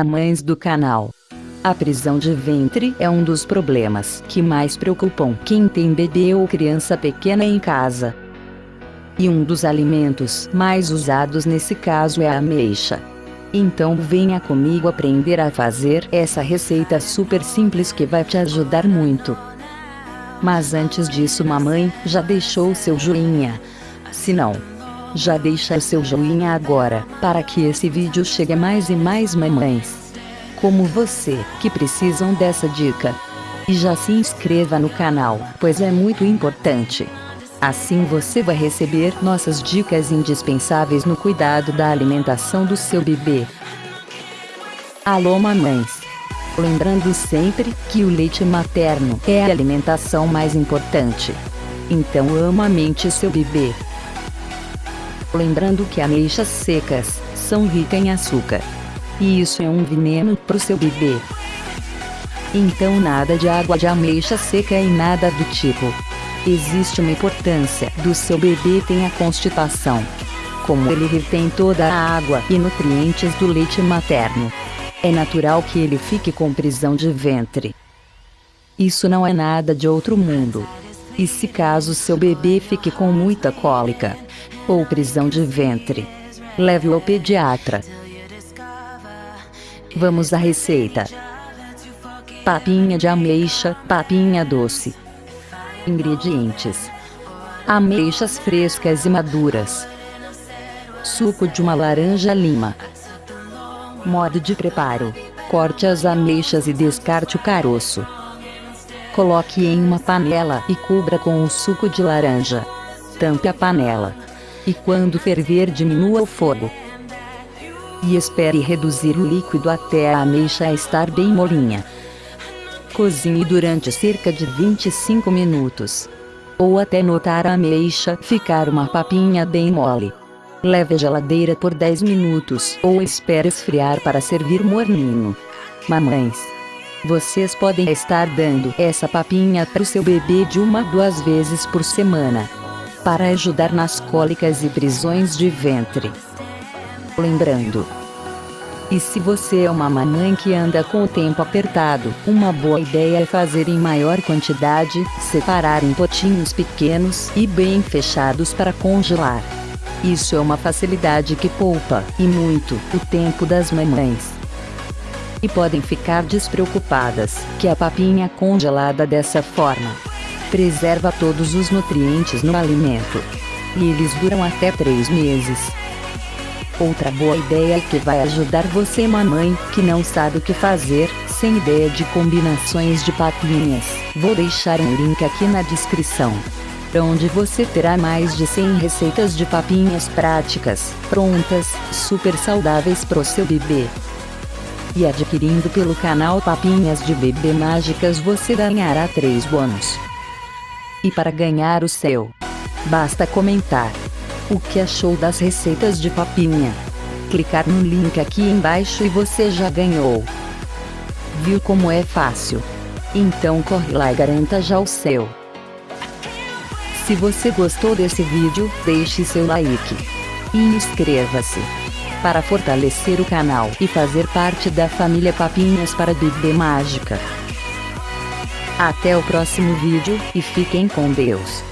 Mães do canal. A prisão de ventre é um dos problemas que mais preocupam quem tem bebê ou criança pequena em casa. E um dos alimentos mais usados nesse caso é a ameixa. Então venha comigo aprender a fazer essa receita super simples que vai te ajudar muito. Mas antes disso mamãe, já deixou seu joinha? Se não, já deixa seu joinha agora, para que esse vídeo chegue a mais e mais mamães. Como você, que precisam dessa dica. E já se inscreva no canal, pois é muito importante. Assim você vai receber nossas dicas indispensáveis no cuidado da alimentação do seu bebê. Alô mamães! Lembrando sempre que o leite materno é a alimentação mais importante. Então amamente seu bebê. Lembrando que ameixas secas são ricas em açúcar. E isso é um veneno para o seu bebê. Então nada de água de ameixa seca e nada do tipo. Existe uma importância do seu bebê tem a constipação. Como ele retém toda a água e nutrientes do leite materno. É natural que ele fique com prisão de ventre. Isso não é nada de outro mundo. E se caso seu bebê fique com muita cólica, ou prisão de ventre. Leve-o ao pediatra. Vamos à receita. Papinha de ameixa, papinha doce. Ingredientes. Ameixas frescas e maduras. Suco de uma laranja lima. Modo de preparo. Corte as ameixas e descarte o caroço. Coloque em uma panela e cubra com o suco de laranja. Tampe a panela e quando ferver diminua o fogo. E espere reduzir o líquido até a ameixa estar bem molinha. Cozinhe durante cerca de 25 minutos. Ou até notar a ameixa ficar uma papinha bem mole. Leve à geladeira por 10 minutos ou espere esfriar para servir morninho. Mamães, vocês podem estar dando essa papinha para o seu bebê de uma duas vezes por semana para ajudar nas cólicas e prisões de ventre. Lembrando, e se você é uma mamãe que anda com o tempo apertado, uma boa ideia é fazer em maior quantidade, separar em potinhos pequenos e bem fechados para congelar. Isso é uma facilidade que poupa, e muito, o tempo das mamães. E podem ficar despreocupadas, que a papinha congelada dessa forma preserva todos os nutrientes no alimento. E eles duram até 3 meses. Outra boa ideia que vai ajudar você mamãe, que não sabe o que fazer, sem ideia de combinações de papinhas. Vou deixar um link aqui na descrição. Onde você terá mais de 100 receitas de papinhas práticas, prontas, super saudáveis pro seu bebê. E adquirindo pelo canal Papinhas de Bebê Mágicas você ganhará 3 bônus. E para ganhar o seu, basta comentar o que achou das receitas de papinha. Clicar no link aqui embaixo e você já ganhou. Viu como é fácil? Então corre lá e garanta já o seu. Se você gostou desse vídeo, deixe seu like. E inscreva-se. Para fortalecer o canal e fazer parte da família Papinhas para Bebê Mágica. Até o próximo vídeo, e fiquem com Deus.